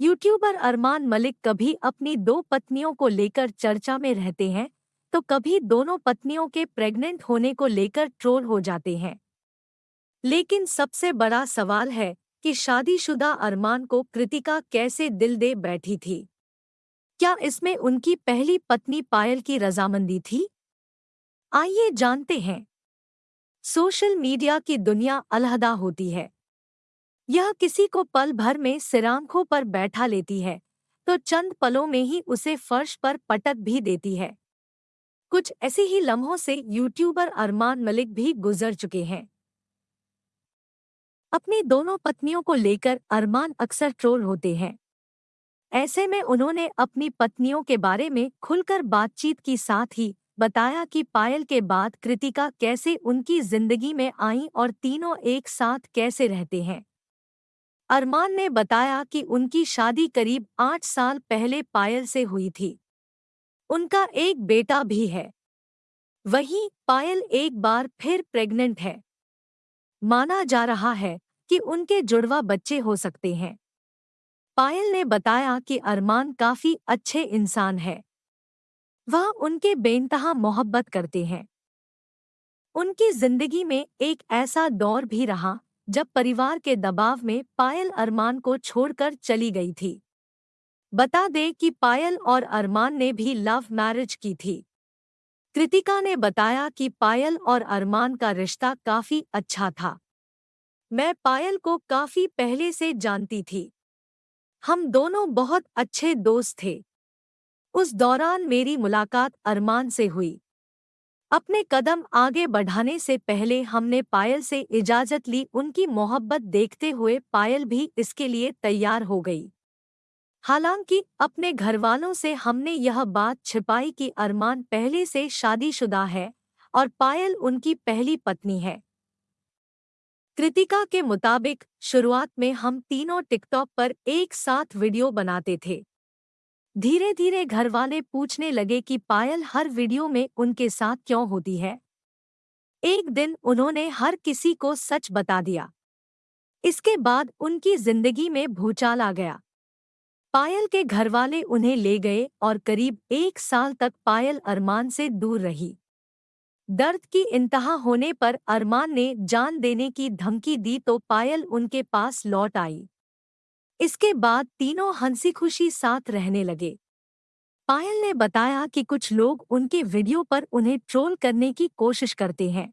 YouTuber Armaan Malik कभी अपनी दो पत्नियों को लेकर चर्चा में रहते हैं तो कभी दोनों पत्नियों के प्रेग्नेंट होने को लेकर ट्रोल हो जाते हैं। लेकिन सबसे बड़ा सवाल है कि शादीशुदा अरमान को कृतिका कैसे दिल दे बैठी थी? क्या इसमें उनकी पहली पत्नी पायल की रजामंदी थी? आइए जानते हैं। सोशल मीडिया की दुनिया अलहदा होती है। यह किसी को पल भर में सिरांखों पर बैठा लेती है तो चंद पलों में ही उसे फर्श पर पटक भी देती है। कुछ ऐसे ही लम्हों से यूट्यूबर अरमान मलिक भी गुजर चुके हैं। अपनी दोनों पत्नियों को लेकर अरमान अक्सर ट्रोल होते हैं। ऐसे में उन्होंने अपनी पत्नियों के बारे में खुलकर बातचीत की, साथ ही बताया कि पायल के बाद कृतिका कैसे उनकी ज़िंदगी में आई और तीनों एक साथ कैसे रहते हैं। अरमान ने बताया कि उनकी शादी करीब आठ साल पहले पायल से हुई थी। उनका एक बेटा भी है। वहीं पायल एक बार फिर प्रेग्नेंट है। माना जा रहा है कि उनके जुड़वा बच्चे हो सकते हैं। पायल ने बताया कि अरमान काफ़ी अच्छे इंसान है। वह उनके बेनतहा मोहब्बत करते हैं। उनकी ज़िंदगी में एक ऐसा दौर भी रहा जब परिवार के दबाव में पायल अरमान को छोड़कर चली गई थी। बता दे कि पायल और अरमान ने भी लव मैरिज की थी। कृतिका ने बताया कि पायल और अरमान का रिश्ता काफ़ी अच्छा था। मैं पायल को काफ़ी पहले से जानती थी। हम दोनों बहुत अच्छे दोस्त थे। उस दौरान मेरी मुलाकात अरमान से हुई। अपने कदम आगे बढ़ाने से पहले हमने पायल से इजाज़त ली, उनकी मोहब्बत देखते हुए पायल भी इसके लिए तैयार हो गई। हालाँकि अपने घरवालों से हमने यह बात छिपाई कि अरमान पहले से शादीशुदा है और पायल उनकी पहली पत्नी है। कृतिका के मुताबिक, शुरुआत में हम तीनों टिकटॉक पर एक साथ वीडियो बनाते थे। धीरे धीरे घरवाले पूछने लगे कि पायल हर वीडियो में उनके साथ क्यों होती है? एक दिन उन्होंने हर किसी को सच बता दिया। इसके बाद उनकी ज़िंदगी में भूचाल आ गया। पायल के घरवाले उन्हें ले गए और करीब एक साल तक पायल अरमान से दूर रही। दर्द की इंतहा होने पर अरमान ने जान देने की धमकी दी तो पायल उनके पास लौट आई। इसके बाद तीनों हँसी खुशी साथ रहने लगे। पायल ने बताया कि कुछ लोग उनके वीडियो पर उन्हें ट्रोल करने की कोशिश करते हैं।